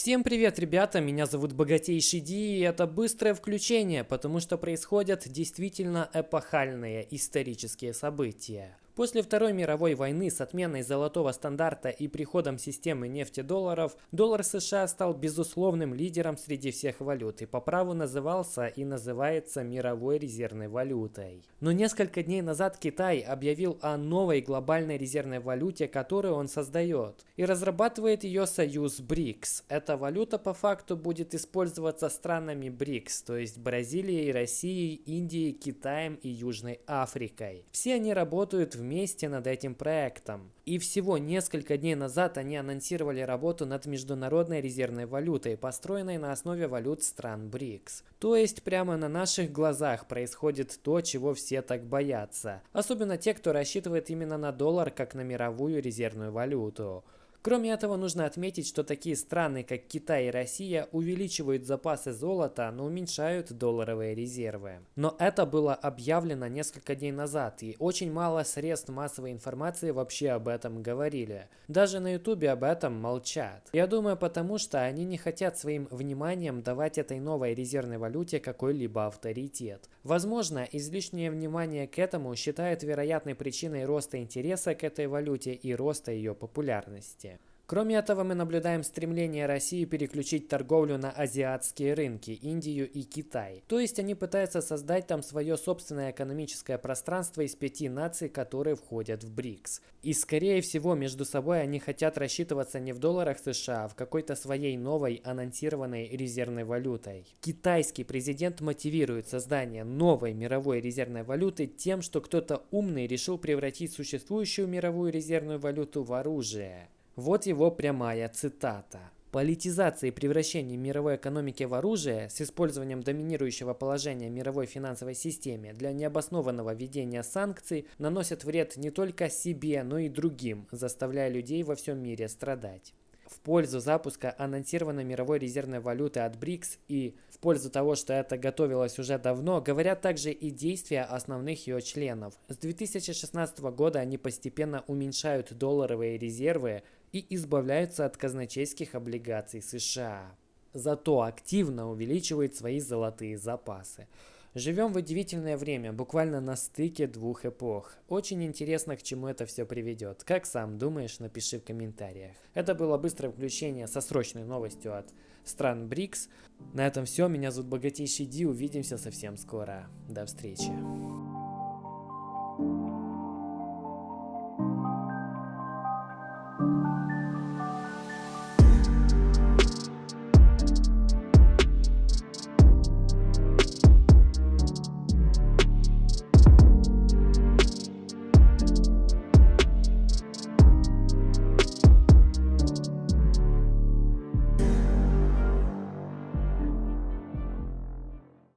Всем привет, ребята, меня зовут Богатейший Ди, и это быстрое включение, потому что происходят действительно эпохальные исторические события. После Второй мировой войны с отменой золотого стандарта и приходом системы нефтедолларов, доллар США стал безусловным лидером среди всех валют и по праву назывался и называется мировой резервной валютой. Но несколько дней назад Китай объявил о новой глобальной резервной валюте, которую он создает, и разрабатывает ее союз БРИКС. Эта валюта по факту будет использоваться странами БРИКС, то есть Бразилией, Россией, Индией, Китаем и Южной Африкой. Все они работают в вместе над этим проектом. И всего несколько дней назад они анонсировали работу над международной резервной валютой, построенной на основе валют стран БРИКС. То есть прямо на наших глазах происходит то, чего все так боятся. Особенно те, кто рассчитывает именно на доллар как на мировую резервную валюту. Кроме этого, нужно отметить, что такие страны, как Китай и Россия, увеличивают запасы золота, но уменьшают долларовые резервы. Но это было объявлено несколько дней назад, и очень мало средств массовой информации вообще об этом говорили. Даже на ютубе об этом молчат. Я думаю, потому что они не хотят своим вниманием давать этой новой резервной валюте какой-либо авторитет. Возможно, излишнее внимание к этому считают вероятной причиной роста интереса к этой валюте и роста ее популярности. Кроме этого, мы наблюдаем стремление России переключить торговлю на азиатские рынки, Индию и Китай. То есть они пытаются создать там свое собственное экономическое пространство из пяти наций, которые входят в БРИКС. И скорее всего между собой они хотят рассчитываться не в долларах США, а в какой-то своей новой анонсированной резервной валютой. Китайский президент мотивирует создание новой мировой резервной валюты тем, что кто-то умный решил превратить существующую мировую резервную валюту в оружие. Вот его прямая цитата. Политизация и превращение мировой экономики в оружие с использованием доминирующего положения мировой финансовой системе для необоснованного введения санкций наносят вред не только себе, но и другим, заставляя людей во всем мире страдать в пользу запуска анонсированной мировой резервной валюты от БРИКС и в пользу того, что это готовилось уже давно, говорят также и действия основных ее членов. С 2016 года они постепенно уменьшают долларовые резервы и избавляются от казначейских облигаций США. Зато активно увеличивают свои золотые запасы. Живем в удивительное время, буквально на стыке двух эпох. Очень интересно, к чему это все приведет. Как сам думаешь, напиши в комментариях. Это было быстрое включение со срочной новостью от стран БРИКС. На этом все. Меня зовут Богатейший Ди. Увидимся совсем скоро. До встречи.